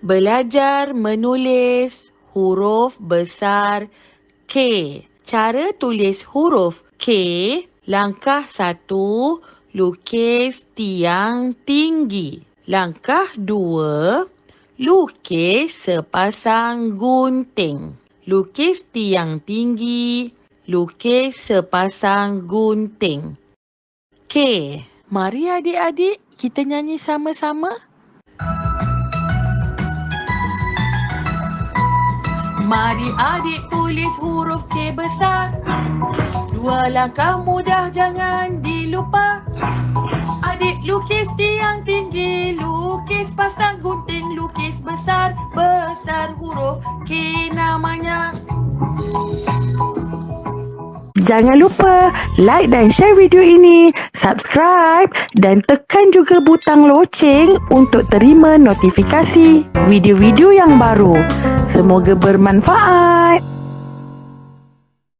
Belajar menulis huruf besar K. Cara tulis huruf K, langkah satu, lukis tiang tinggi. Langkah dua, lukis sepasang gunting. Lukis tiang tinggi, lukis sepasang gunting. K. Mari adik-adik kita nyanyi sama-sama. Mari adik tulis huruf K besar. Dua langkah mudah jangan dilupa. Adik lukis tiang tinggi, lukis pasang gunting, lukis besar, besar huruf K Jangan lupa like dan share video ini, subscribe dan tekan juga butang loceng untuk terima notifikasi video-video yang baru. Semoga bermanfaat.